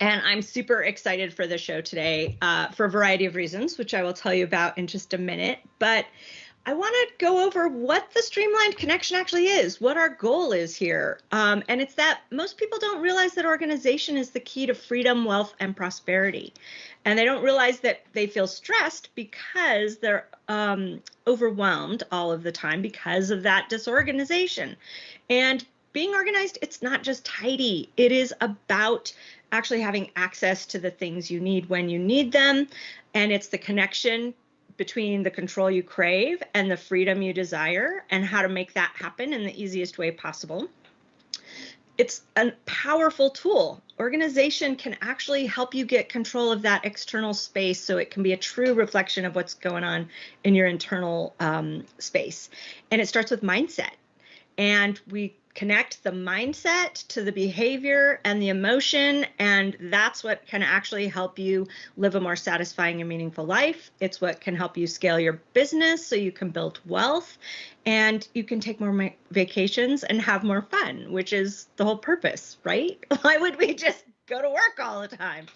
And I'm super excited for the show today uh, for a variety of reasons, which I will tell you about in just a minute. But I want to go over what the streamlined connection actually is, what our goal is here. Um, and it's that most people don't realize that organization is the key to freedom, wealth, and prosperity. And they don't realize that they feel stressed because they're um, overwhelmed all of the time because of that disorganization. And being organized, it's not just tidy, it is about actually having access to the things you need when you need them. And it's the connection between the control you crave and the freedom you desire and how to make that happen in the easiest way possible. It's a powerful tool. Organization can actually help you get control of that external space so it can be a true reflection of what's going on in your internal um, space. And it starts with mindset. And we connect the mindset to the behavior and the emotion and that's what can actually help you live a more satisfying and meaningful life. It's what can help you scale your business so you can build wealth and you can take more vacations and have more fun which is the whole purpose right? Why would we just go to work all the time?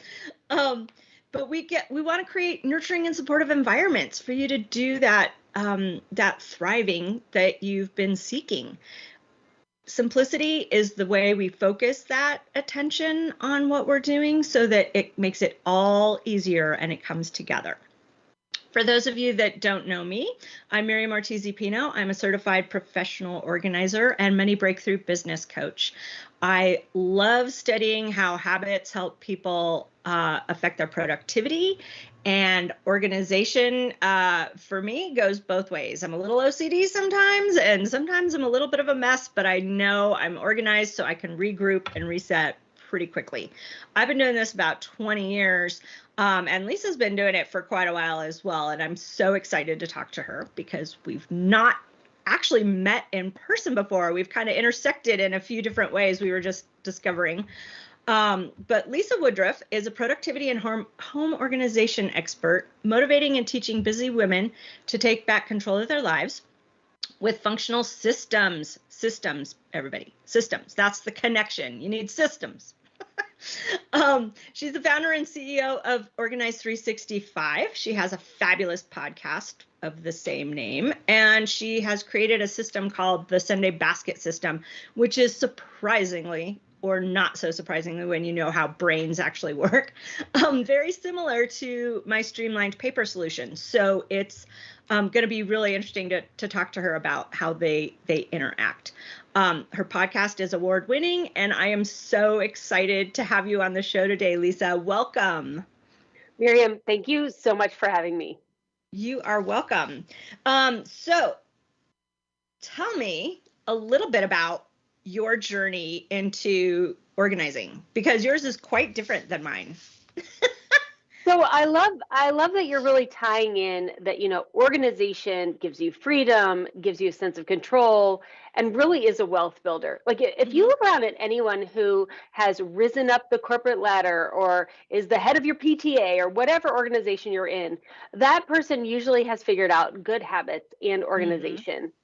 Um, but we get we want to create nurturing and supportive environments for you to do that um, that thriving that you've been seeking simplicity is the way we focus that attention on what we're doing so that it makes it all easier and it comes together. For those of you that don't know me, I'm Miriam Ortiz Pino. I'm a certified professional organizer and money breakthrough business coach. I love studying how habits help people uh, affect their productivity and organization uh, for me goes both ways. I'm a little OCD sometimes, and sometimes I'm a little bit of a mess, but I know I'm organized so I can regroup and reset pretty quickly. I've been doing this about 20 years, um, and Lisa's been doing it for quite a while as well. And I'm so excited to talk to her because we've not actually met in person before. We've kind of intersected in a few different ways we were just discovering. Um, but Lisa Woodruff is a productivity and home, organization expert, motivating and teaching busy women to take back control of their lives with functional systems. Systems, everybody, systems. That's the connection. You need systems. um, she's the founder and CEO of Organize 365. She has a fabulous podcast of the same name, and she has created a system called the Sunday Basket System, which is surprisingly or not so surprisingly when you know how brains actually work, um, very similar to my streamlined paper solution. So it's um, going to be really interesting to, to talk to her about how they they interact. Um, her podcast is award winning, and I am so excited to have you on the show today, Lisa. Welcome. Miriam, thank you so much for having me. You are welcome. Um, so tell me a little bit about your journey into organizing because yours is quite different than mine. so I love I love that you're really tying in that you know organization gives you freedom, gives you a sense of control and really is a wealth builder. Like if you mm-hmm. look around at anyone who has risen up the corporate ladder or is the head of your PTA or whatever organization you're in, that person usually has figured out good habits and mm-hmm. organization. Mm-hmm.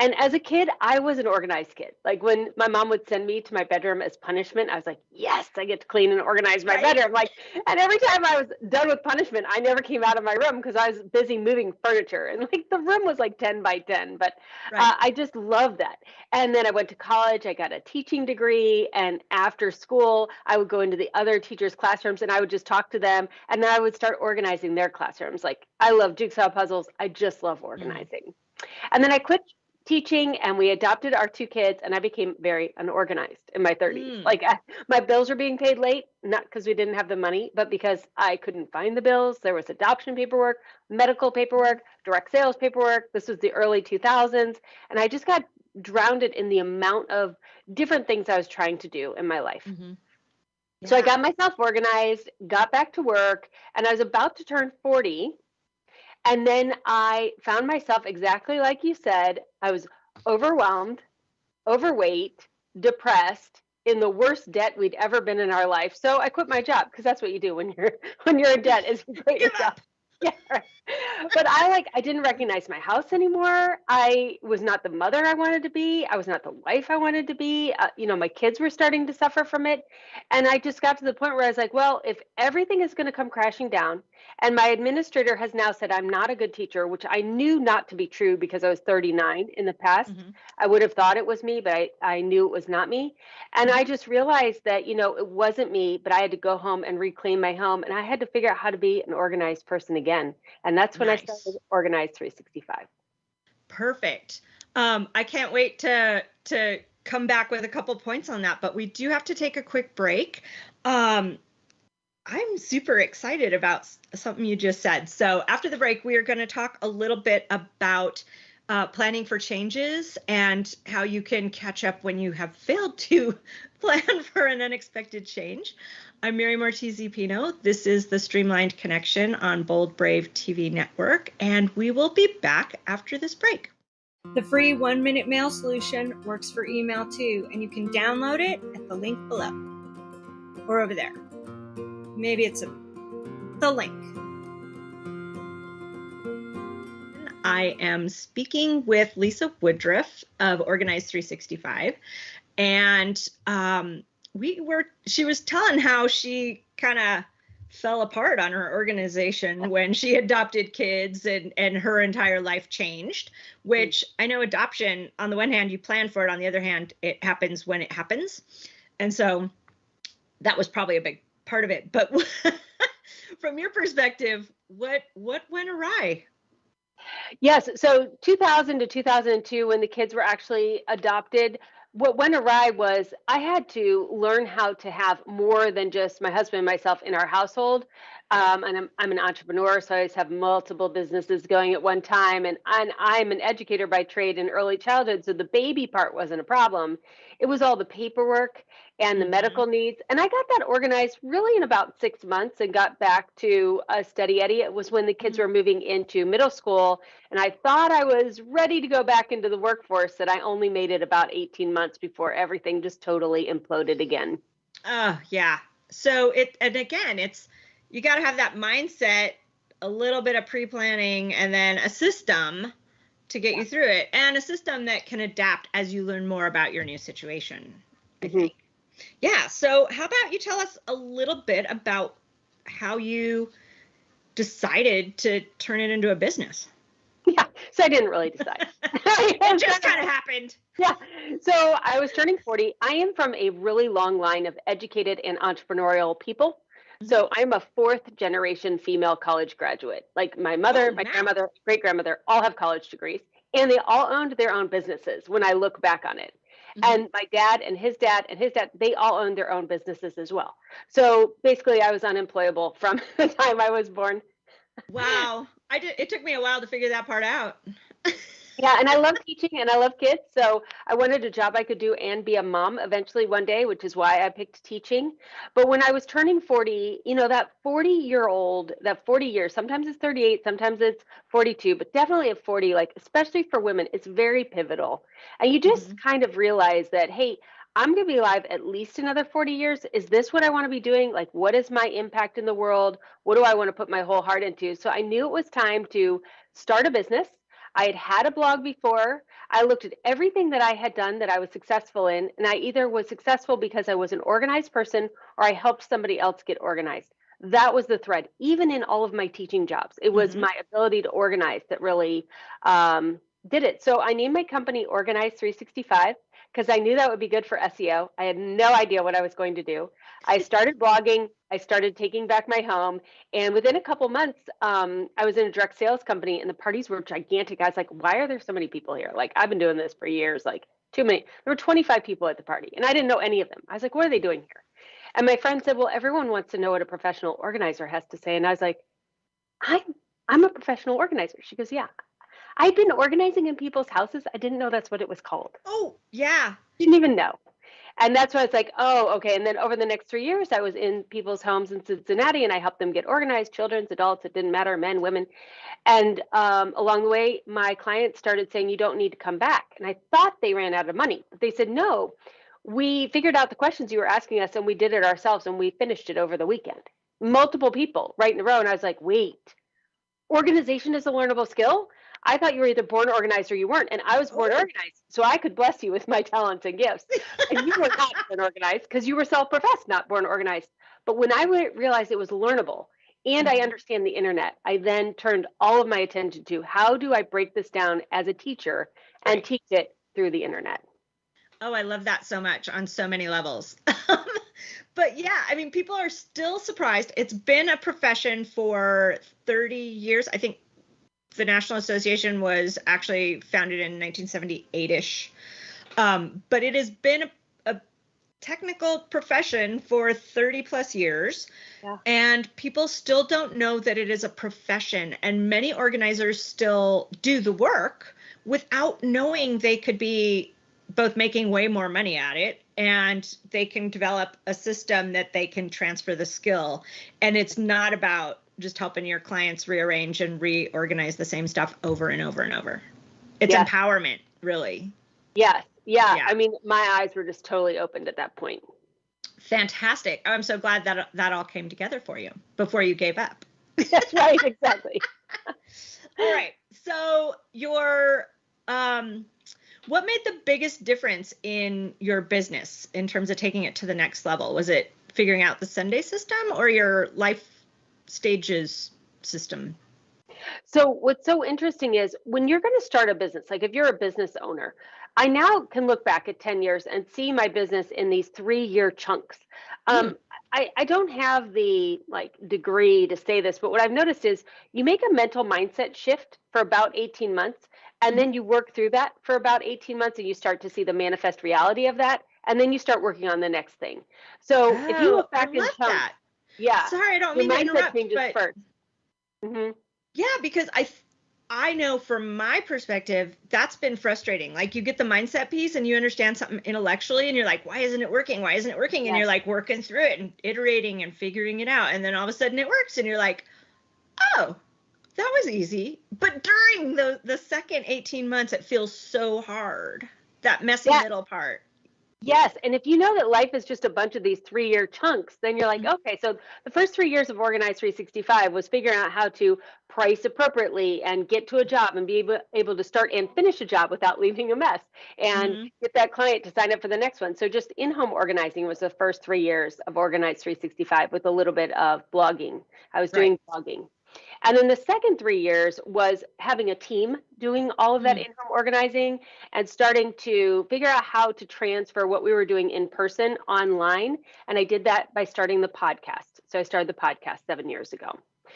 And as a kid, I was an organized kid. Like when my mom would send me to my bedroom as punishment, I was like, yes, I get to clean and organize my right. bedroom. Like, and every time I was done with punishment, I never came out of my room because I was busy moving furniture. And like the room was like 10 by 10, but uh, right. uh, I just love that. And then I went to college, I got a teaching degree. And after school, I would go into the other teachers' classrooms and I would just talk to them. And then I would start organizing their classrooms. Like, I love jigsaw puzzles. I just love mm. organizing. Mm. And then I quit teaching and we adopted our two kids and i became very unorganized in my 30s mm. like I, my bills were being paid late not because we didn't have the money but because i couldn't find the bills there was adoption paperwork medical paperwork direct sales paperwork this was the early 2000s and i just got drowned in the amount of different things i was trying to do in my life mm-hmm. yeah. so i got myself organized got back to work and i was about to turn 40 and then I found myself exactly like you said. I was overwhelmed, overweight, depressed, in the worst debt we'd ever been in our life. So I quit my job because that's what you do when you're when you're in debt is you quit your job. yeah, right. But I like I didn't recognize my house anymore. I was not the mother I wanted to be. I was not the wife I wanted to be. Uh, you know, my kids were starting to suffer from it, and I just got to the point where I was like, well, if everything is going to come crashing down, and my administrator has now said I'm not a good teacher, which I knew not to be true because I was 39 in the past. Mm-hmm. I would have thought it was me, but I, I knew it was not me. And I just realized that, you know, it wasn't me, but I had to go home and reclaim my home and I had to figure out how to be an organized person again. And that's when nice. I started Organized 365. Perfect. Um, I can't wait to to come back with a couple points on that, but we do have to take a quick break. Um, I'm super excited about something you just said. So after the break, we are going to talk a little bit about uh, planning for changes and how you can catch up when you have failed to plan for an unexpected change. I'm Miriam Ortiz Pino. This is the Streamlined Connection on Bold Brave TV network, and we will be back after this break. The free one minute mail solution works for email too, and you can download it at the link below or over there. Maybe it's a, the link. I am speaking with Lisa Woodruff of Organized 365, and um, we were. She was telling how she kind of fell apart on her organization when she adopted kids and and her entire life changed which i know adoption on the one hand you plan for it on the other hand it happens when it happens and so that was probably a big part of it. But from your perspective, what what went awry? Yes, so 2000 to 2002, when the kids were actually adopted, what went awry was I had to learn how to have more than just my husband and myself in our household. Um, and I'm, I'm an entrepreneur, so I always have multiple businesses going at one time. And, and I'm an educator by trade in early childhood, so the baby part wasn't a problem. It was all the paperwork and the mm-hmm. medical needs. And I got that organized really in about six months and got back to a steady Eddie. It was when the kids mm-hmm. were moving into middle school. And I thought I was ready to go back into the workforce, that I only made it about 18 months before everything just totally imploded again. Oh, yeah. So it, and again, it's, you got to have that mindset, a little bit of pre planning, and then a system to get yeah. you through it, and a system that can adapt as you learn more about your new situation. I mm-hmm. think. Yeah. So, how about you tell us a little bit about how you decided to turn it into a business? Yeah. So I didn't really decide. it just kind of happened. Yeah. So I was turning 40. I am from a really long line of educated and entrepreneurial people. So mm-hmm. I'm a fourth generation female college graduate. Like my mother, oh, my grandmother, great grandmother all have college degrees and they all owned their own businesses when I look back on it. Mm-hmm. And my dad and his dad and his dad, they all owned their own businesses as well. So basically, I was unemployable from the time I was born. Wow. I did, it took me a while to figure that part out. Yeah, and I love teaching and I love kids. So I wanted a job I could do and be a mom eventually one day, which is why I picked teaching. But when I was turning 40, you know, that 40 year old, that 40 years, sometimes it's 38, sometimes it's 42, but definitely at 40, like, especially for women, it's very pivotal. And you just mm-hmm. kind of realize that, hey, I'm going to be alive at least another 40 years. Is this what I want to be doing? Like, what is my impact in the world? What do I want to put my whole heart into? So I knew it was time to start a business I had had a blog before. I looked at everything that I had done that I was successful in, and I either was successful because I was an organized person or I helped somebody else get organized. That was the thread, even in all of my teaching jobs. It was mm-hmm. my ability to organize that really um, did it. So I named my company Organize 365 because I knew that would be good for SEO. I had no idea what I was going to do. I started blogging. I started taking back my home, and within a couple months, um, I was in a direct sales company, and the parties were gigantic. I was like, "Why are there so many people here? Like, I've been doing this for years. Like, too many." There were 25 people at the party, and I didn't know any of them. I was like, "What are they doing here?" And my friend said, "Well, everyone wants to know what a professional organizer has to say," and I was like, "I'm I'm a professional organizer." She goes, "Yeah." I'd been organizing in people's houses. I didn't know that's what it was called. Oh, yeah. Didn't even know and that's why it's like, oh, okay. And then over the next three years, I was in people's homes in Cincinnati, and I helped them get organized, children's, adults. It didn't matter, men, women. And um, along the way, my clients started saying, you don't need to come back. And I thought they ran out of money, but they said, no. We figured out the questions you were asking us, and we did it ourselves, and we finished it over the weekend. Multiple people right in a row, and I was like, wait, organization is a learnable skill. I thought you were either born organized or you weren't, and I was born oh. organized, so I could bless you with my talents and gifts. and you were not born organized because you were self-professed, not born organized. But when I realized it was learnable and I mm-hmm. understand the internet, I then turned all of my attention to how do I break this down as a teacher and right. teach it through the internet. Oh, I love that so much on so many levels. but yeah, I mean, people are still surprised. It's been a profession for 30 years. I think the National Association was actually founded in 1978 ish. Um, but it has been a technical profession for 30 plus years yeah. and people still don't know that it is a profession and many organizers still do the work without knowing they could be both making way more money at it and they can develop a system that they can transfer the skill and it's not about just helping your clients rearrange and reorganize the same stuff over and over and over it's yes. empowerment really yes yeah, yeah, I mean, my eyes were just totally opened at that point. Fantastic. I'm so glad that that all came together for you before you gave up. That's right, exactly. all right. So your um what made the biggest difference in your business in terms of taking it to the next level? Was it figuring out the Sunday system or your life stages system? So what's so interesting is when you're going to start a business, like if you're a business owner, I now can look back at 10 years and see my business in these three year chunks. Um, mm. I, I don't have the like degree to say this, but what I've noticed is you make a mental mindset shift for about 18 months, and mm. then you work through that for about 18 months, and you start to see the manifest reality of that, and then you start working on the next thing. So oh, if you look back in chunks, that. Yeah, sorry, I don't mean to interrupt, but 1st mm-hmm. yeah, because I I know from my perspective, that's been frustrating. Like you get the mindset piece and you understand something intellectually and you're like, why isn't it working? Why isn't it working? And yes. you're like working through it and iterating and figuring it out. And then all of a sudden it works and you're like, oh, that was easy. But during the the second 18 months, it feels so hard. That messy yeah. middle part. Yes, and if you know that life is just a bunch of these three-year chunks, then you're like, mm-hmm. okay, so the first three years of Organized 365 was figuring out how to price appropriately and get to a job and be able, able to start and finish a job without leaving a mess and mm-hmm. get that client to sign up for the next one. So just in-home organizing was the first three years of Organized 365 with a little bit of blogging. I was doing blogging. And then the second three years was having a team doing all of that mm. in-home organizing and starting to figure out how to transfer what we were doing in person online. And I did that by starting the podcast. So I started the podcast seven years ago.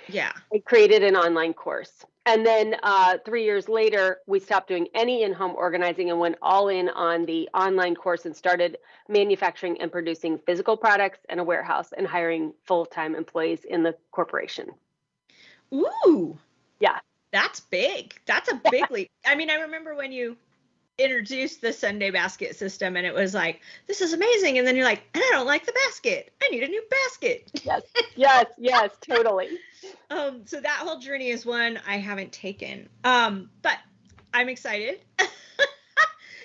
Yeah. I created an online course. And then uh, three years later, we stopped doing any in home organizing and went all in on the online course and started manufacturing and producing physical products and a warehouse and hiring full time employees in the corporation. Ooh. Yeah. That's big. That's a big leap. I mean, I remember when you introduced the Sunday basket system and it was like, this is amazing. And then you're like, and I don't like the basket. I need a new basket. Yes, yes, yes, totally. Um, so that whole journey is one I haven't taken. Um, but I'm excited.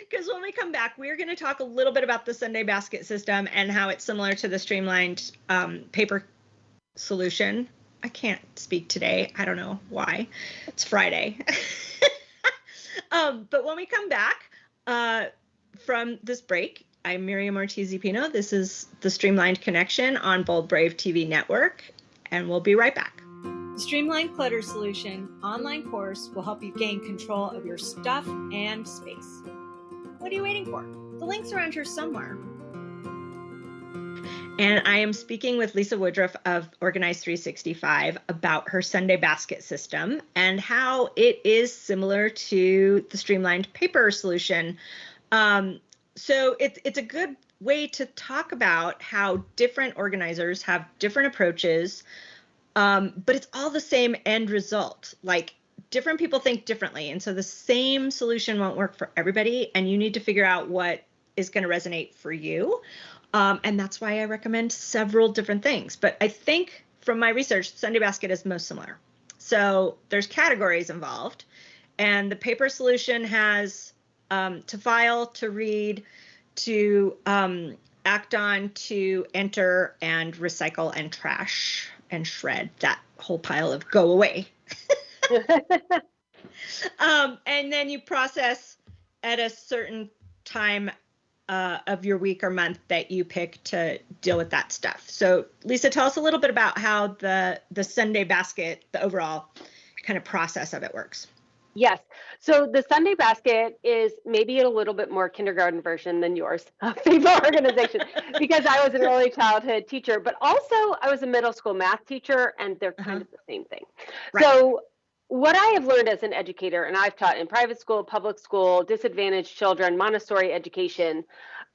Because when we come back, we're going to talk a little bit about the Sunday basket system and how it's similar to the streamlined um, paper solution I can't speak today. I don't know why. It's Friday. um, but when we come back uh, from this break, I'm Miriam Ortiz Pino. This is the Streamlined Connection on Bold Brave TV Network, and we'll be right back. The Streamlined Clutter Solution online course will help you gain control of your stuff and space. What are you waiting for? The link's around here somewhere. And I am speaking with Lisa Woodruff of Organize 365 about her Sunday basket system and how it is similar to the streamlined paper solution. Um, so it's it's a good way to talk about how different organizers have different approaches, um, but it's all the same end result. Like different people think differently, and so the same solution won't work for everybody, and you need to figure out what is going to resonate for you. Um, and that's why I recommend several different things. But I think from my research, Sunday Basket is most similar. So there's categories involved, and the paper solution has um, to file, to read, to um, act on, to enter, and recycle and trash and shred that whole pile of go away. um, and then you process at a certain time uh, of your week or month that you pick to deal with that stuff. So, Lisa, tell us a little bit about how the the Sunday basket, the overall kind of process of it works. Yes. So the Sunday basket is maybe a little bit more kindergarten version than yours of organization because I was an early childhood teacher, but also I was a middle school math teacher and they're kind uh-huh. of the same thing. Right. So what I have learned as an educator, and I've taught in private school, public school, disadvantaged children, Montessori education,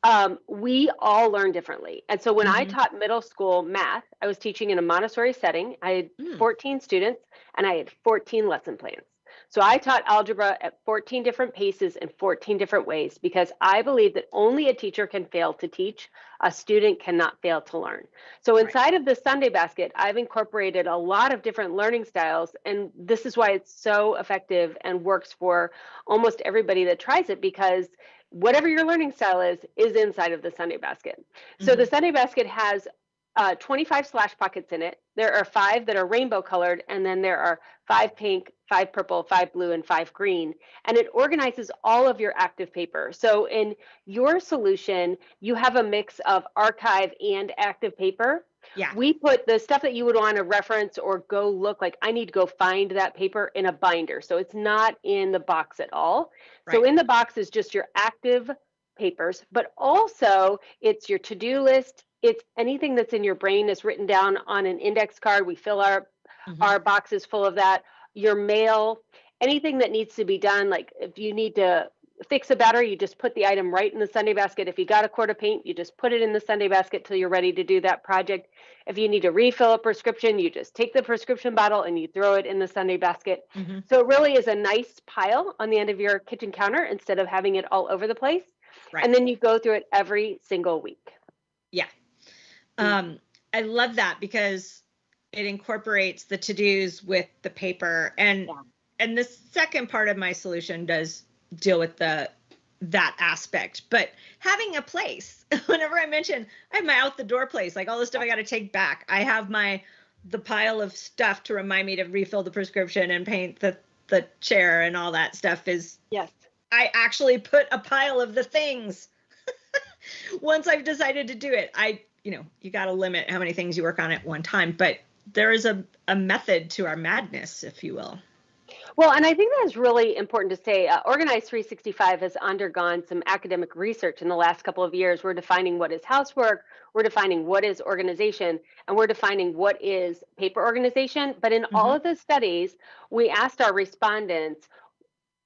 um, we all learn differently. And so when mm-hmm. I taught middle school math, I was teaching in a Montessori setting. I had mm. 14 students and I had 14 lesson plans. So I taught algebra at 14 different paces in 14 different ways because I believe that only a teacher can fail to teach, a student cannot fail to learn. So inside right. of the Sunday basket, I've incorporated a lot of different learning styles and this is why it's so effective and works for almost everybody that tries it because whatever your learning style is is inside of the Sunday basket. Mm-hmm. So the mm-hmm. Sunday basket has uh, 25 slash pockets in it. There are five that are rainbow colored, and then there are five pink, five purple, five blue, and five green. And it organizes all of your active paper. So in your solution, you have a mix of archive and active paper. Yeah. We put the stuff that you would want to reference or go look like I need to go find that paper in a binder. So it's not in the box at all. Right. So in the box is just your active papers, but also it's your to-do list, it's anything that's in your brain is written down on an index card. We fill our mm-hmm. our boxes full of that. Your mail, anything that needs to be done, like if you need to fix a battery, you just put the item right in the Sunday basket. If you got a quart of paint, you just put it in the Sunday basket till you're ready to do that project. If you need to refill a prescription, you just take the prescription bottle and you throw it in the Sunday basket. Mm-hmm. So it really is a nice pile on the end of your kitchen counter instead of having it all over the place. Right. And then you go through it every single week. Yeah, Mm. Um, I love that because it incorporates the to-dos with the paper. And yeah. and the second part of my solution does deal with the that aspect. But having a place whenever i mention i have my out the door place like all the stuff i got to take back. I have my the pile of stuff to remind me to refill the prescription and paint the the chair and all that stuff is yes. I actually put a pile of the things. Once i've decided to do it i you know, you got to limit how many things you work on at one time, but there is a, a method to our madness, if you will. Well, and I think that's really important to say. Uh, Organize 365 has undergone some academic research in the last couple of years. We're defining what is housework, we're defining what is organization, and we're defining what is paper organization. But in mm-hmm. all of the studies, we asked our respondents,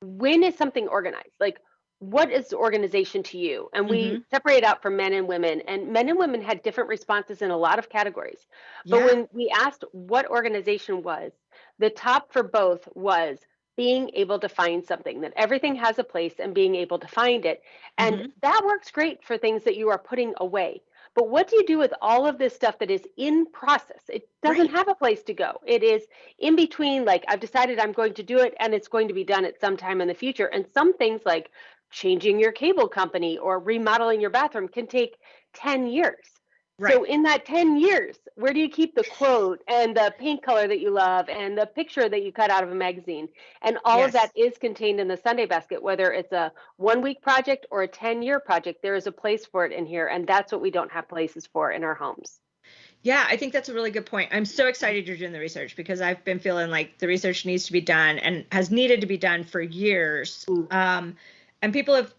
when is something organized? Like, what is organization to you? And we mm-hmm. separate out from men and women, and men and women had different responses in a lot of categories. But yeah. when we asked what organization was, the top for both was being able to find something, that everything has a place and being able to find it. And mm-hmm. that works great for things that you are putting away. But what do you do with all of this stuff that is in process? It doesn't right. have a place to go. It is in between, like, I've decided I'm going to do it and it's going to be done at some time in the future. And some things like changing your cable company or remodeling your bathroom can take 10 years. Right. So in that 10 years, where do you keep the quote and the paint color that you love and the picture that you cut out of a magazine? And all yes. of that is contained in the Sunday basket, whether it's a one week project or a 10 year project, there is a place for it in here. And that's what we don't have places for in our homes. Yeah, I think that's a really good point. I'm so excited you're doing the research because I've been feeling like the research needs to be done and has needed to be done for years. Mm. Um, and people have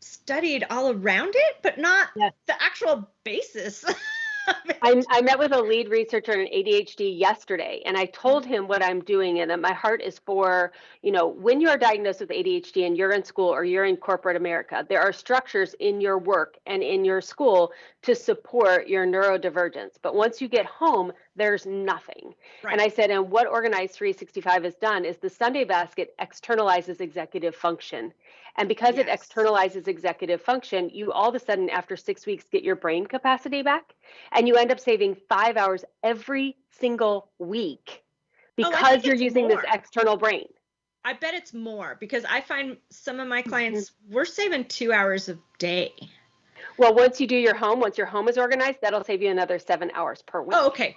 studied all around it, but not yes. the actual basis. I, I, met with a lead researcher in ADHD yesterday, and I told him what I'm doing, and that my heart is for, you know, when you are diagnosed with ADHD and you're in school or you're in corporate America, there are structures in your work and in your school to support your neurodivergence. But once you get home, there's nothing. Right. And I said, and what Organize 365 has done is the Sunday basket externalizes executive function. And because yes. it externalizes executive function, you all of a sudden, after six weeks, get your brain capacity back. And you end up saving five hours every single week oh, because oh, you're using more. this external brain. I bet it's more because I find some of my clients, mm-hmm. we're saving two hours a day. Well, once you do your home, once your home is organized, that'll save you another seven hours per week. Oh, okay.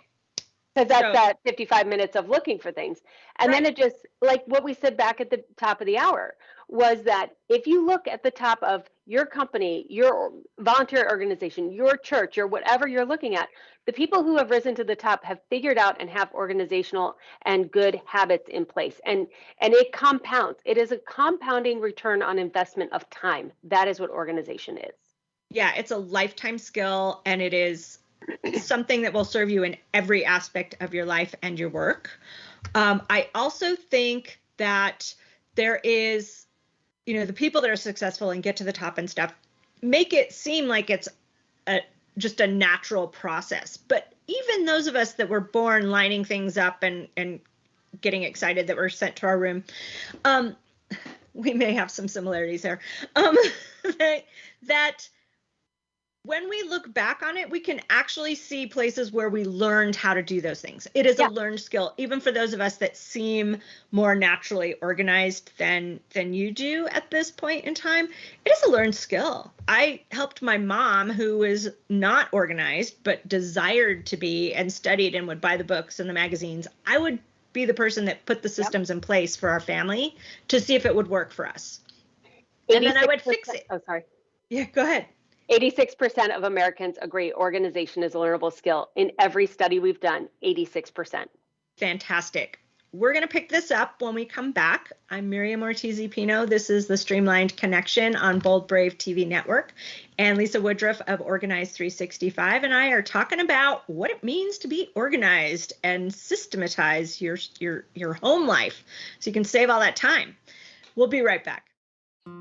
Because that's so, that 55 minutes of looking for things. And then it just, like what we said back at the top of the hour, was that if you look at the top of your company, your volunteer organization, your church, or whatever you're looking at, the people who have risen to the top have figured out and have organizational and good habits in place. And and it compounds. It is a compounding return on investment of time. That is what organization is. Yeah, it's a lifetime skill and it is something that will serve you in every aspect of your life and your work. Um, I also think that there is, you know, the people that are successful and get to the top and stuff make it seem like it's a, just a natural process. But even those of us that were born lining things up and and getting excited that we're sent to our room, um, we may have some similarities there. Um, that, that when we look back on it, we can actually see places where we learned how to do those things. It is yeah. a learned skill, even for those of us that seem more naturally organized than than you do at this point in time. It is a learned skill. I helped my mom, who was not organized but desired to be, and studied and would buy the books and the magazines. I would be the person that put the systems yep. in place for our family to see if it would work for us. And then I would fix it. Oh, sorry. Yeah, go ahead. 86% of Americans agree organization is a learnable skill. In every study we've done, 86%. Fantastic. We're going to pick this up when we come back. I'm Miriam Ortiz Pino. This is the Streamlined Connection on Bold Brave TV Network. And Lisa Woodruff of Organize 365 and I are talking about what it means to be organized and systematize your, your, your home life so you can save all that time. We'll be right back.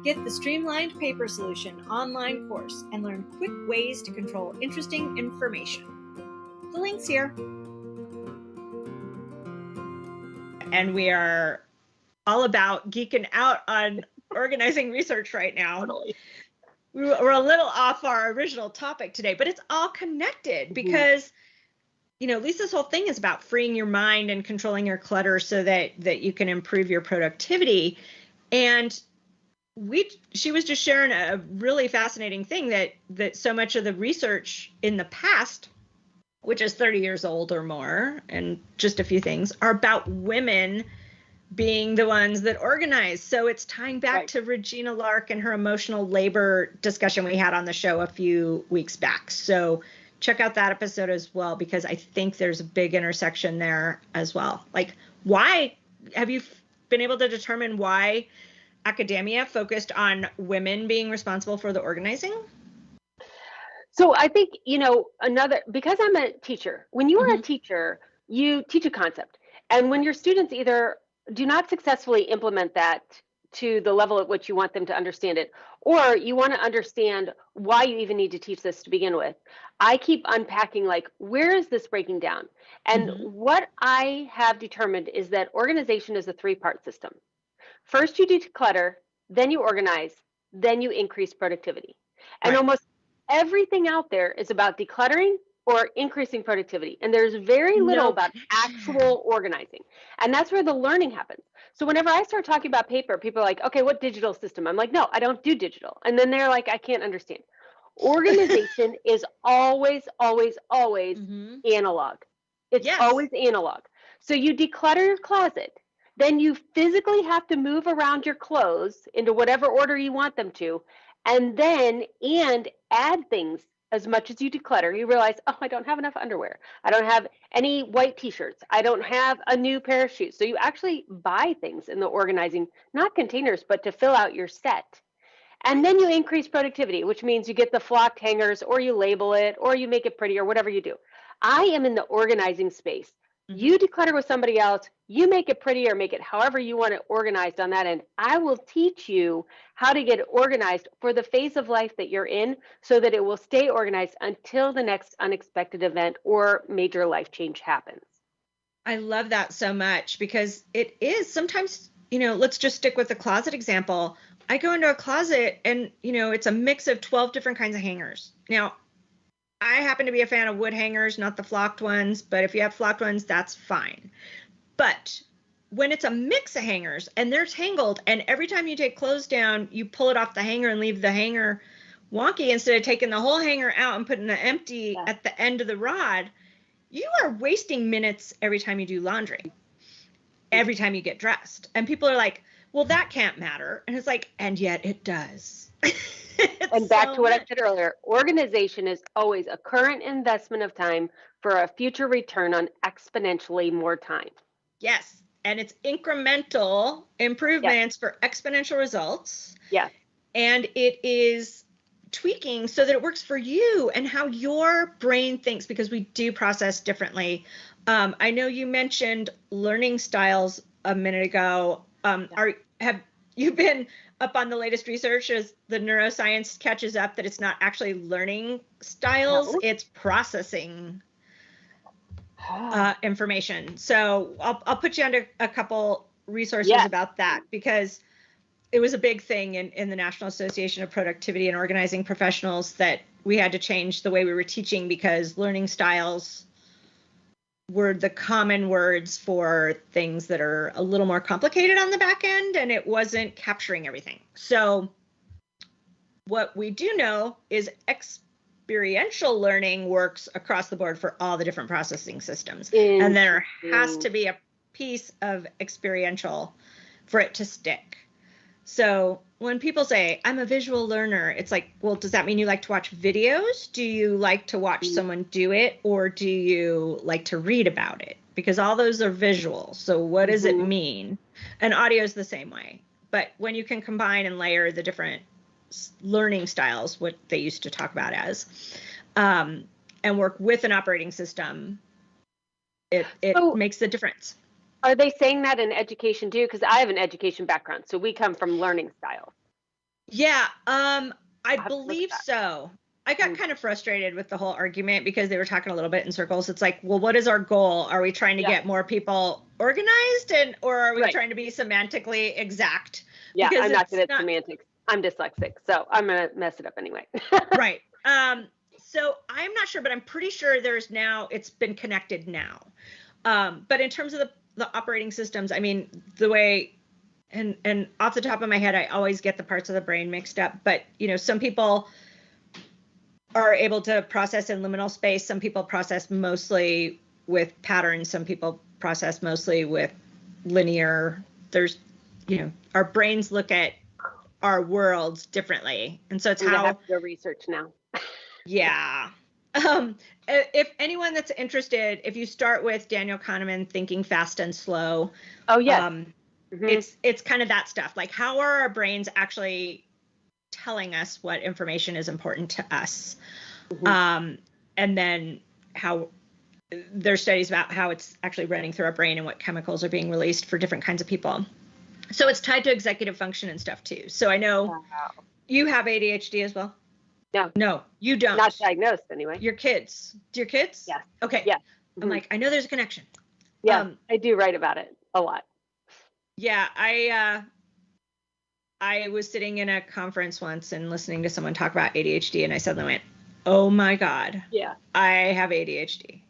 Get the Streamlined Paper Solution online course and learn quick ways to control interesting information. The link's here. And we are all about geeking out on organizing research right now. Totally. We're a little off our original topic today, but it's all connected mm-hmm. because you know lisa's whole thing is about freeing your mind and controlling your clutter so that that you can improve your productivity and we she was just sharing a really fascinating thing that that so much of the research in the past which is 30 years old or more and just a few things are about women being the ones that organize. So it's tying back right. to regina lark and her emotional labor discussion we had on the show a few weeks back. So check out that episode as well because i think there's a big intersection there as well. Like why have you been able to determine why academia focused on women being responsible for the organizing? So I think, you know, another, because I'm a teacher, when you are mm-hmm. a teacher, you teach a concept. And when your students either do not successfully implement that to the level at which you want them to understand it, or you want to understand why you even need to teach this to begin with, I keep unpacking like, where is this breaking down? And mm-hmm. what I have determined is that organization is a three part system. First, you declutter, then you organize, then you increase productivity. And right. almost everything out there is about decluttering or increasing productivity. And there's very little no. about actual organizing. And that's where the learning happens. So whenever I start talking about paper, people are like, okay, what digital system? I'm like, no, I don't do digital. And then they're like, I can't understand. Organization is always, always, always mm-hmm. analog. It's yes. always analog. So you declutter your closet then you physically have to move around your clothes into whatever order you want them to and then and add things as much as you declutter. You realize oh i don't have enough underwear. I don't have any white t-shirts. I don't have a new pair of shoes. So you actually buy things in the organizing not containers but to fill out your set. And then you increase productivity which means you get the flocked hangers or you label it or you make it pretty or whatever you do. I am in the organizing space you mm-hmm. declutter with somebody else, you make it pretty or make it however you want it organized on that end. I will teach you how to get organized for the phase of life that you're in so that it will stay organized until the next unexpected event or major life change happens. I love that so much because it is sometimes, you know, let's just stick with the closet example. I go into a closet and, you know, it's a mix of 12 different kinds of hangers. Now, I happen to be a fan of wood hangers, not the flocked ones, but if you have flocked ones, that's fine. But when it's a mix of hangers and they're tangled, and every time you take clothes down, you pull it off the hanger and leave the hanger wonky instead of taking the whole hanger out and putting the empty yeah. at the end of the rod, you are wasting minutes every time you do laundry, every time you get dressed. And people are like, well, that can't matter. And it's like, and yet it does. and back so to what much. I said earlier organization is always a current investment of time for a future return on exponentially more time. Yes. And it's incremental improvements for exponential results. Yeah. And it is tweaking so that it works for you and how your brain thinks because we do process differently. Um, I know you mentioned learning styles a minute ago. Um, are have you been up on the latest research as the neuroscience catches up that it's not actually learning styles, no. it's processing uh, information. So I'll, I'll put you under a couple resources yes. about that because it was a big thing in, in the National Association of Productivity and Organizing Professionals that we had to change the way we were teaching because learning styles were the common words for things that are a little more complicated on the back end and it wasn't capturing everything. So what we do know is experiential learning works across the board for all the different processing systems. And there has to be a piece of experiential for it to stick. So when people say I'm a visual learner, it's like, well, does that mean you like to watch videos? Do you like to watch mm. someone do it or do you like to read about it? Because all those are visual. So what does mm-hmm. it mean? And audio is the same way. But when you can combine and layer the different learning styles, what they used to talk about as, um, and work with an operating system, it, it so, makes a difference. Are they saying that in education too? Because I have an education background, so we come from learning styles. Yeah, um, I believe so. I got mm. kind of frustrated with the whole argument because they were talking a little bit in circles. It's like, well, what is our goal? Are we trying to yeah. get more people organized, and or are we right. trying to be semantically exact? Yeah, because I'm not good at not... semantics. I'm dyslexic, so I'm gonna mess it up anyway. right. Um, so I'm not sure, but I'm pretty sure there's now it's been connected now. Um, but in terms of the the operating systems, I mean, the way and and off the top of my head, I always get the parts of the brain mixed up, but you know, some people are able to process in liminal space, some people process mostly with patterns, some people process mostly with linear. There's you know, our brains look at our worlds differently. And so it's we how have to research now. yeah. Um, if anyone that's interested, if you start with Daniel Kahneman, Thinking Fast and Slow. Oh yeah. Um, mm-hmm. It's it's kind of that stuff. Like how are our brains actually telling us what information is important to us? Mm-hmm. Um, and then how there's studies about how it's actually running through our brain and what chemicals are being released for different kinds of people. So it's tied to executive function and stuff too. So I know wow. you have ADHD as well. No. No, you don't. Not diagnosed anyway. Your kids. Your kids? Yes. Okay. Yeah. I'm mm-hmm. like, I know there's a connection. Yeah. Um, I do write about it a lot. Yeah. I, uh, I was sitting in a conference once and listening to someone talk about ADHD, and I suddenly went, "Oh my god, yeah, I have ADHD."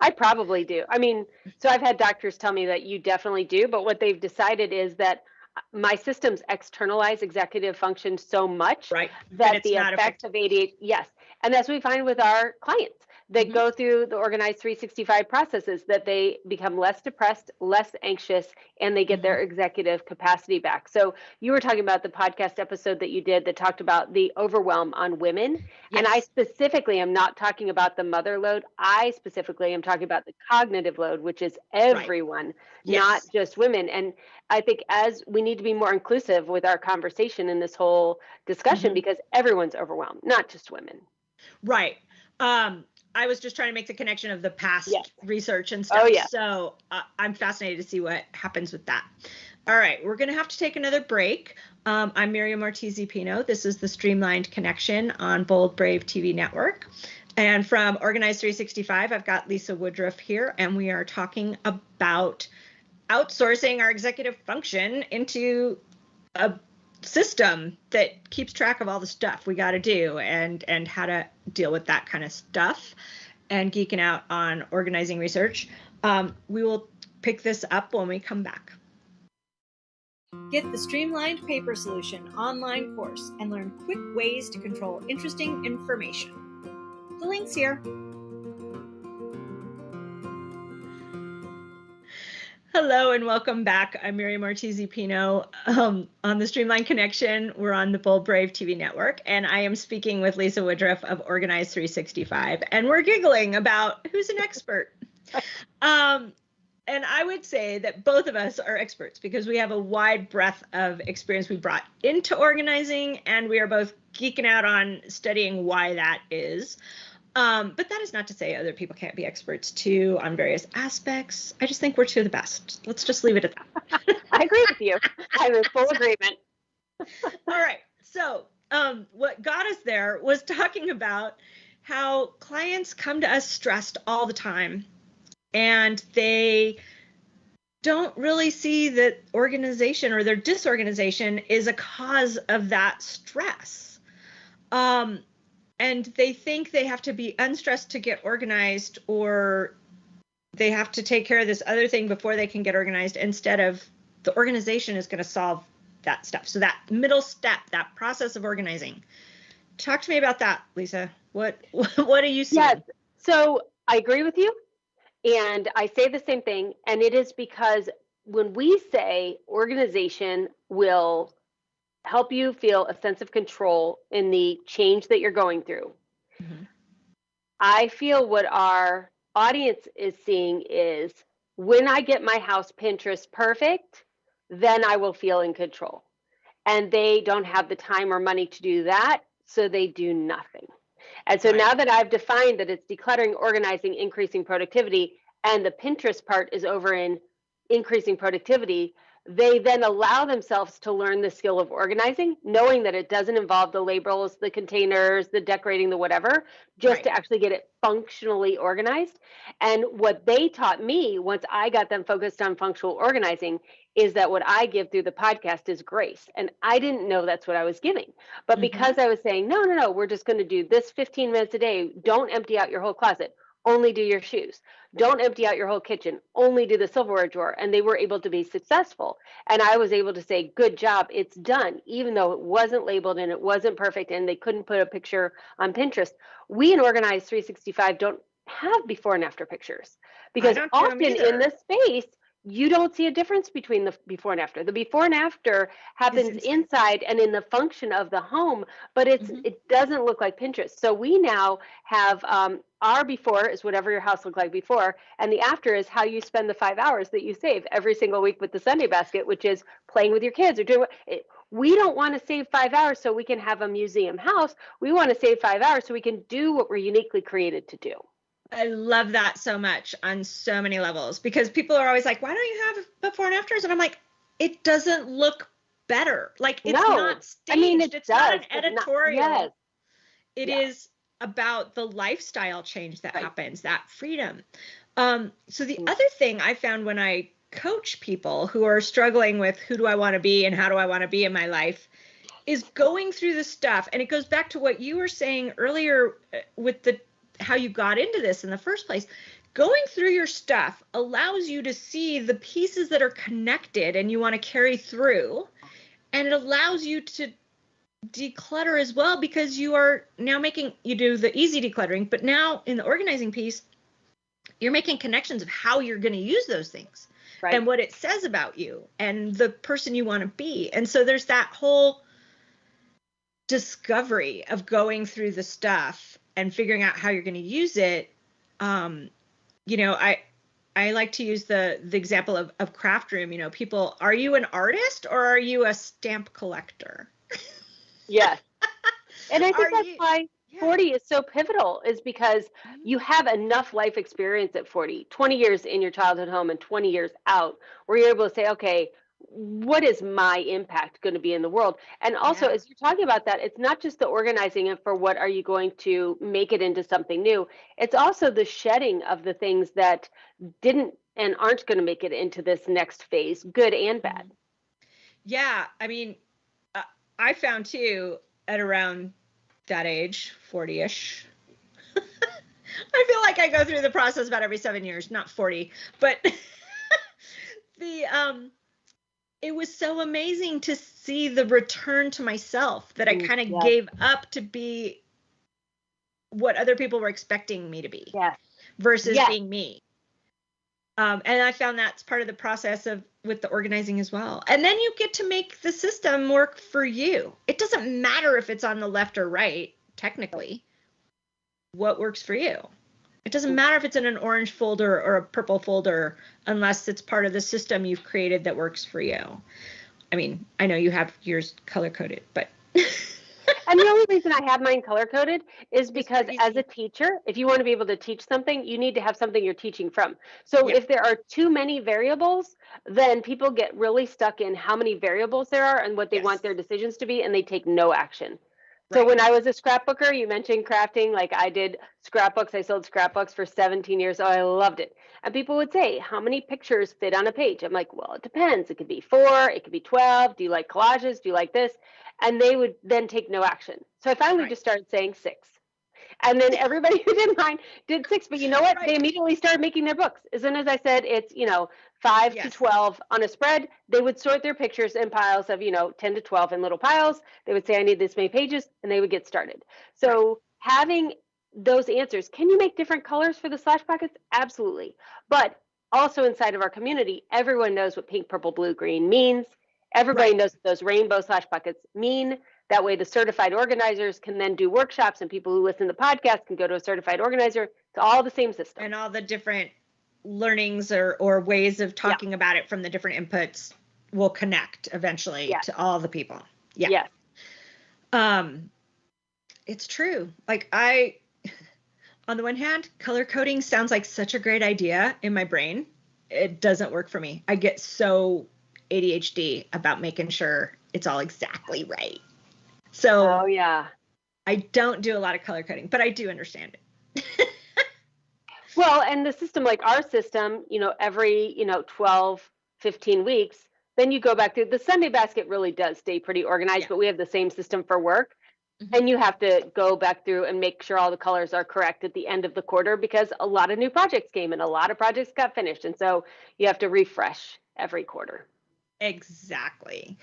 I probably do. I mean, so I've had doctors tell me that you definitely do, but what they've decided is that my systems externalize executive function so much right. that the effect of ADHD, yes. And that's what we find with our clients they mm-hmm. go through the organized 365 processes that they become less depressed less anxious and they get mm-hmm. their executive capacity back so you were talking about the podcast episode that you did that talked about the overwhelm on women yes. and i specifically am not talking about the mother load i specifically am talking about the cognitive load which is everyone right. yes. not just women and i think as we need to be more inclusive with our conversation in this whole discussion mm-hmm. because everyone's overwhelmed not just women right um I was just trying to make the connection of the past yes. research and oh, stuff. Oh, yeah. So uh, I'm fascinated to see what happens with that. All right, we're going to have to take another break. Um, I'm Miriam Ortiz Pino. This is the Streamlined Connection on Bold Brave TV Network. And from Organized 365, I've got Lisa Woodruff here, and we are talking about outsourcing our executive function into a system that keeps track of all the stuff we got to do and and how to deal with that kind of stuff and geeking out on organizing research um, we will pick this up when we come back. Get the streamlined paper solution online course and learn quick ways to control interesting information. The links here Hello and welcome back. I'm Miriam Ortiz Pino um, on the Streamline Connection. We're on the Bold Brave TV network, and I am speaking with Lisa Woodruff of Organize 365, and we're giggling about who's an expert. um, and I would say that both of us are experts because we have a wide breadth of experience we brought into organizing, and we are both geeking out on studying why that is. Um, but that is not to say other people can't be experts too on various aspects. I just think we're two of the best. Let's just leave it at that. I agree with you. I'm in full agreement. All right. So, um, what got us there was talking about how clients come to us stressed all the time and they don't really see that organization or their disorganization is a cause of that stress. Um, and they think they have to be unstressed to get organized or they have to take care of this other thing before they can get organized instead of the organization is going to solve that stuff. So that middle step that process of organizing. Talk to me about that lisa. What what do you see? Yes. So i agree with you and i say the same thing and it is because when we say organization will help you feel a sense of control in the change that you're going through. Mm-hmm. I feel what our audience is seeing is when I get my house Pinterest perfect, then I will feel in control. And they don't have the time or money to do that, so they do nothing. And so right. now that I've defined that it's decluttering, organizing, increasing productivity, and the Pinterest part is over in increasing productivity, they then allow themselves to learn the skill of organizing, knowing that it doesn't involve the labels, the containers, the decorating, the whatever, just right. to actually get it functionally organized. And what they taught me once I got them focused on functional organizing is that what I give through the podcast is grace. And I didn't know that's what I was giving. But mm-hmm. because I was saying, no, no, no, we're just going to do this 15 minutes a day, don't empty out your whole closet only do your shoes. Don't empty out your whole kitchen, only do the silverware drawer. And they were able to be successful. And I was able to say, good job, it's done, even though it wasn't labeled and it wasn't perfect and they couldn't put a picture on Pinterest. We in Organize 365 don't have before and after pictures because often in this space, you don't see a difference between the before and after. The before and after happens inside and in the function of the home, but it's mm-hmm. it doesn't look like Pinterest. So we now have um, our before is whatever your house looked like before, and the after is how you spend the five hours that you save every single week with the Sunday basket, which is playing with your kids or doing. It, we don't want to save five hours so we can have a museum house. We want to save five hours so we can do what we're uniquely created to do. I love that so much on so many levels because people are always like, why don't you have before and afters? And I'm like, it doesn't look better. Like it's no. not staged. I mean, it it's does, not an editorial. Not, yes. It is about the lifestyle change that right. happens, that freedom. Um, so the mm. other thing I found when I coach people who are struggling with who do I want to be and how do I want to be in my life is going through the stuff and it goes back to what you were saying earlier uh, with the how you got into this in the first place going through your stuff allows you to see the pieces that are connected and you want to carry through and it allows you to declutter as well because you are now making you do the easy decluttering but now in the organizing piece you're making connections of how you're going to use those things right. and what it says about you and the person you want to be and so there's that whole discovery of going through the stuff and figuring out how you're going to use it um, you know i i like to use the the example of, of craft room you know people are you an artist or are you a stamp collector yes and i think are that's you, why yeah. 40 is so pivotal is because mm-hmm. you have enough life experience at 40 20 years in your childhood home and 20 years out where you're able to say okay what is my impact going to be in the world and also yeah. as you're talking about that it's not just the organizing and for what are you going to make it into something new it's also the shedding of the things that didn't and aren't going to make it into this next phase good and bad mm-hmm. yeah i mean uh, i found too at around that age 40ish i feel like i go through the process about every seven years not 40 but the um it was so amazing to see the return to myself that I mm, kind of yes. gave up to be what other people were expecting me to be yes. versus yes. being me. Um, and I found that's part of the process of with the organizing as well. And then you get to make the system work for you. It doesn't matter if it's on the left or right, technically. What works for you? It doesn't matter if it's in an orange folder or a purple folder unless it's part of the system you've created that works for you. I mean, I know you have yours color coded, but and the only reason I have mine color coded is because as a teacher, if you want to be able to teach something, you need to have something you're teaching from. So if there are too many variables, then people get really stuck in how many variables there are and what they yes. want their decisions to be, and they take no action. Right. So when I was a scrapbooker, you mentioned crafting, like I did scrapbooks. I sold scrapbooks for 17 years. Oh, I loved it. And people would say, How many pictures fit on a page? I'm like, Well, it depends. It could be four, it could be 12. Do you like collages? Do you like this? and they would then take no action. So I finally right. just started saying six. And then everybody who did mine did six. But you know what? Right. They immediately started making their books. As soon as I said it's, you know, five yes. to 12 on a spread, they would sort their pictures in piles of, you know, 10 to 12 in little piles. They would say, I need this many pages, and they would get started. So right. having those answers, can you make different colors for the slash pockets? Absolutely. But also inside of our community, everyone knows what pink, purple, blue, green means. Everybody right. knows what those rainbow slash buckets mean. That way, the certified organizers can then do workshops, and people who listen to the podcast can go to a certified organizer. It's all the same system. And all the different learnings or, or ways of talking yeah. about it from the different inputs will connect eventually yes. to all the people. Yeah. Yes. Um, it's true. Like I, on the one hand, color coding sounds like such a great idea in my brain. It doesn't work for me. I get so ADHD about making sure it's all exactly right. So, oh yeah, I don't do a lot of color coding, but I do understand it. well, and the system like our system, you know, every, you know, 12, 15 weeks, then you go back through the Sunday basket really does stay pretty organized, yeah. but we have the same system for work. Mm-hmm. And you have to go back through and make sure all the colors are correct at the end of the quarter because a lot of new projects came and a lot of projects got finished. And so you have to refresh every quarter. Exactly.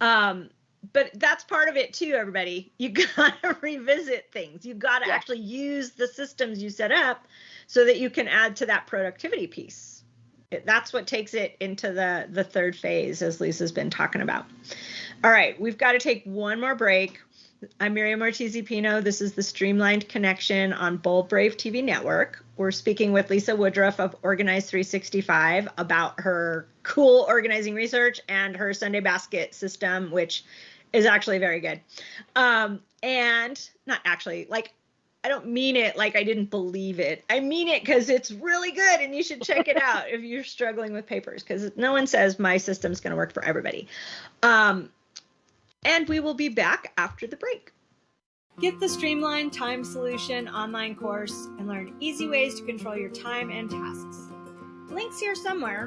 Um, but that's part of it too, everybody. You got to revisit things. You got to yeah. actually use the systems you set up so that you can add to that productivity piece. That's what takes it into the the third phase, as Lisa's been talking about. All right, we've got to take one more break. I'm Miriam Ortiz Pino. This is the Streamlined Connection on Bold Brave TV Network. We're speaking with Lisa Woodruff of Organize 365 about her cool organizing research and her Sunday basket system, which is actually very good. Um, and not actually, like, I don't mean it like I didn't believe it. I mean it because it's really good and you should check it out if you're struggling with papers because no one says my system's going to work for everybody. Um, and we will be back after the break. Get the Streamlined Time Solution online course and learn easy ways to control your time and tasks. Links here somewhere.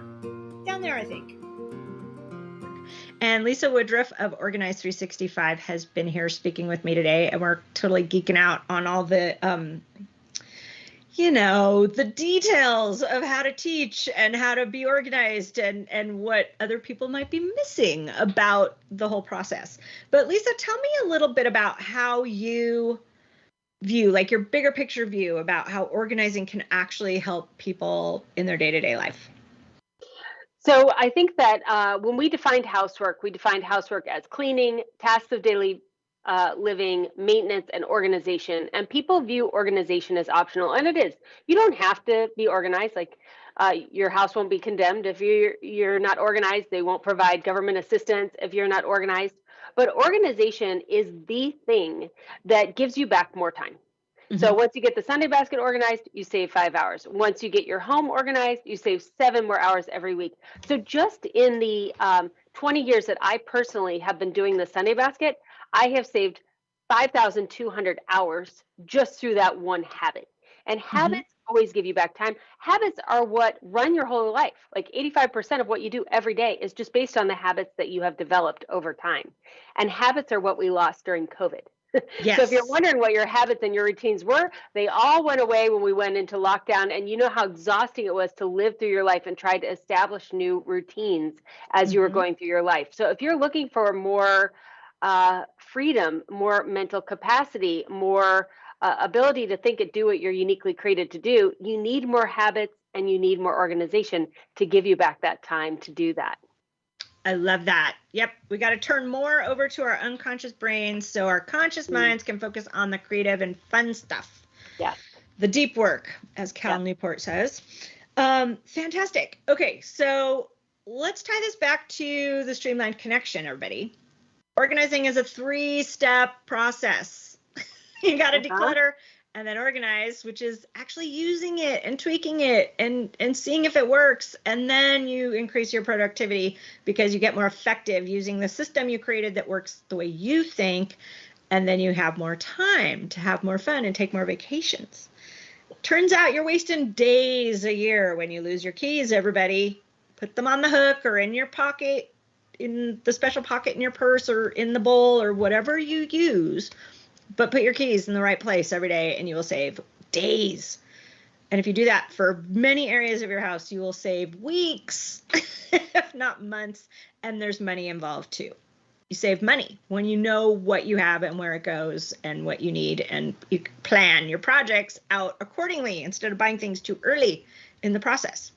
Down there, I think. And Lisa Woodruff of Organize 365 has been here speaking with me today, and we're totally geeking out on all the um, you know the details of how to teach and how to be organized and and what other people might be missing about the whole process. But lisa tell me a little bit about how you view like your bigger picture view about how organizing can actually help people in their day-to-day life. So i think that uh, when we defined housework we defined housework as cleaning tasks of daily uh, living, maintenance, and organization. And people view organization as optional, and it is. You don't have to be organized. Like uh, your house won't be condemned if you're you're not organized. They won't provide government assistance if you're not organized. But organization is the thing that gives you back more time. Mm-hmm. So once you get the Sunday basket organized, you save five hours. Once you get your home organized, you save seven more hours every week. So just in the um, 20 years that I personally have been doing the Sunday basket, I have saved 5,200 hours just through that one habit. And mm-hmm. habits always give you back time. Habits are what run your whole life. Like 85% of what you do every day is just based on the habits that you have developed over time. And habits are what we lost during COVID. Yes. so if you're wondering what your habits and your routines were, they all went away when we went into lockdown. And you know how exhausting it was to live through your life and try to establish new routines as mm-hmm. you were mm-hmm. going through your life. So if you're looking for more uh, freedom, more mental capacity, more uh, ability to think and do what you're uniquely created to do, you need more habits and you need more organization to give you back that time to do that. I love that. Yep. We got to turn more over to our unconscious brains so our conscious Mm. minds can focus on the creative and fun stuff. Yeah. The deep work, as Cal Yeah. Newport says. Um, fantastic. Okay. So let's tie this back to the streamlined connection, everybody. Organizing is a three step process. you got to declutter and then organize which is actually using it and tweaking it and and seeing if it works. And then you increase your productivity because you get more effective using the system you created that works the way you think. And then you have more time to have more fun and take more vacations. Turns out you're wasting days a year when you lose your keys everybody. Put them on the hook or in your pocket in the special pocket in your purse or in the bowl or whatever you use but put your keys in the right place every day and you will save days. And if you do that for many areas of your house, you will save weeks, if not months. And there's money involved too. You save money when you know what you have and where it goes and what you need, and you plan your projects out accordingly instead of buying things too early in the process.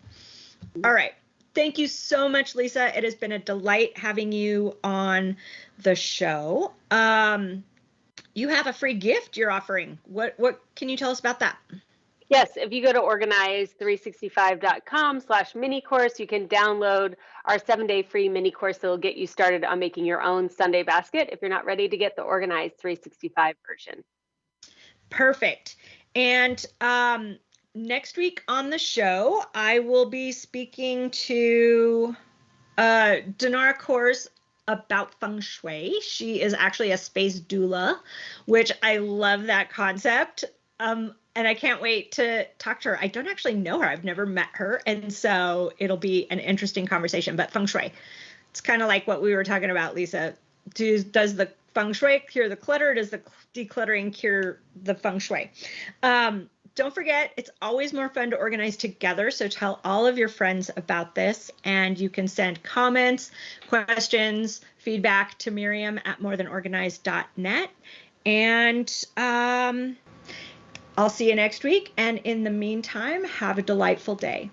All right. Thank you so much, Lisa. It has been a delight having you on the show. Um, you have a free gift you're offering. What what can you tell us about that? Yes, if you go to organize365.com slash mini course, you can download our seven day free mini course that will get you started on making your own Sunday basket if you're not ready to get the Organize 365 version. Perfect. And um, next week on the show, I will be speaking to uh, Denara Kors about feng shui. She is actually a space doula, which I love that concept. Um, and I can't wait to talk to her. I don't actually know her. I've never met her, and so it'll be an interesting conversation. But feng shui, it's kind of like what we were talking about, Lisa. Do, does the feng shui cure the clutter? Does the decluttering cure the feng shui? Um, don't forget, it's always more fun to organize together. So tell all of your friends about this, and you can send comments, questions, feedback to Miriam at morethanorganized.net. And um, I'll see you next week. And in the meantime, have a delightful day.